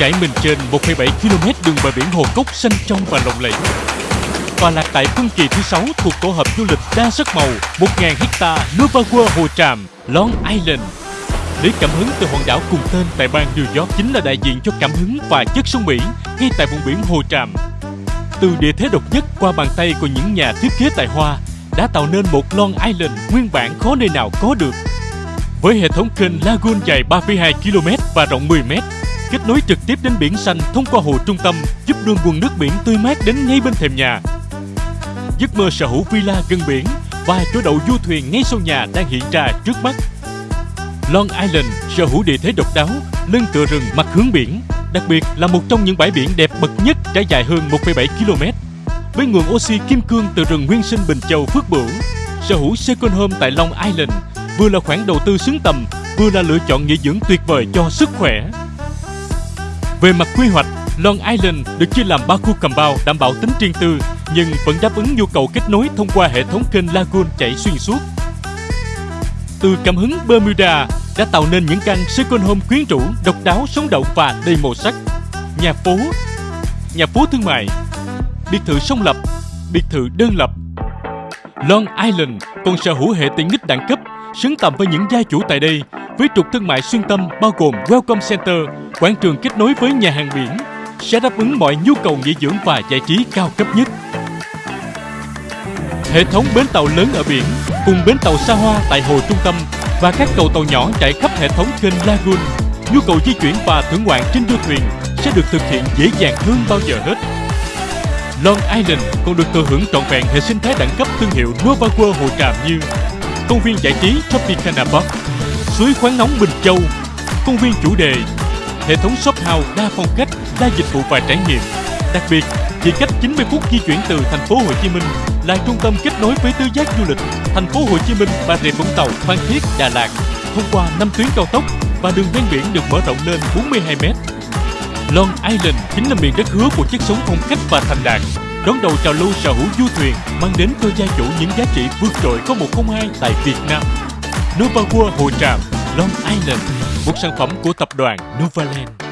trải mình trên 1,7 km đường bờ biển Hồ Cốc xanh trong và lộng lẫy. và lạc tại phân kỳ thứ 6 thuộc tổ hợp du lịch đa sắc màu 1.000 hecta Nova World Hồ Tràm, Long Island. Lấy cảm hứng từ hòn đảo cùng tên tại bang New York chính là đại diện cho cảm hứng và chất sông biển ngay tại vùng biển Hồ Tràm. Từ địa thế độc nhất qua bàn tay của những nhà thiết kế tài hoa đã tạo nên một Long Island nguyên bản khó nơi nào có được. Với hệ thống kênh Lagoon dài 3,2 km và rộng 10 m, kết nối trực tiếp đến biển xanh thông qua hồ trung tâm, giúp đưa nguồn nước biển tươi mát đến ngay bên thềm nhà. Giấc mơ sở hữu villa gần biển và chỗ đậu du thuyền ngay sau nhà đang hiện ra trước mắt. Long Island sở hữu địa thế độc đáo, lưng tựa rừng mặt hướng biển, đặc biệt là một trong những bãi biển đẹp bậc nhất trải dài hơn 1,7 km. Với nguồn oxy kim cương từ rừng nguyên sinh Bình Châu Phước Bửu, sở hữu second home tại Long Island vừa là khoản đầu tư xứng tầm, vừa là lựa chọn nghỉ dưỡng tuyệt vời cho sức khỏe. Về mặt quy hoạch, Long Island được chia làm ba khu cầm bao đảm bảo tính riêng tư, nhưng vẫn đáp ứng nhu cầu kết nối thông qua hệ thống kênh Lagoon chảy xuyên suốt. Từ cảm hứng Bermuda đã tạo nên những căn second home quyến rũ, độc đáo, sống động và đầy màu sắc. Nhà phố, nhà phố thương mại, biệt thự song lập, biệt thự đơn lập. Long Island còn sở hữu hệ tiện ích đẳng cấp, xứng tầm với những gia chủ tại đây, với trục thương mại xuyên tâm bao gồm Welcome Center, quảng trường kết nối với nhà hàng biển, sẽ đáp ứng mọi nhu cầu nghỉ dưỡng và giải trí cao cấp nhất. Hệ thống bến tàu lớn ở biển cùng bến tàu xa hoa tại hồ trung tâm và các cầu tàu nhỏ chạy khắp hệ thống kênh Lagoon, nhu cầu di chuyển và thưởng ngoạn trên du thuyền sẽ được thực hiện dễ dàng hơn bao giờ hết. Long Island còn được thừa hưởng trọn vẹn hệ sinh thái đẳng cấp thương hiệu Nova World Hồ Tràm như công viên giải trí Tropicana Park, suối khoáng nóng Bình Châu, công viên chủ đề, hệ thống shop house đa phong cách, đa dịch vụ và trải nghiệm. Đặc biệt, chỉ cách 90 phút di chuyển từ thành phố Hồ Chí Minh là trung tâm kết nối với tứ giác du lịch thành phố Hồ Chí Minh, Bà Rịa Vũng Tàu, Phan Thiết, Đà Lạt thông qua 5 tuyến cao tốc và đường ven biển được mở rộng lên 42 m. Long Island chính là miền đất hứa của chất sống phong cách và thành đạt đón đầu trào lưu sở hữu du thuyền mang đến cho gia chủ những giá trị vượt trội có 102 tại Việt Nam. Nova World Hồ Tràm, Long Island, một sản phẩm của tập đoàn Novaland.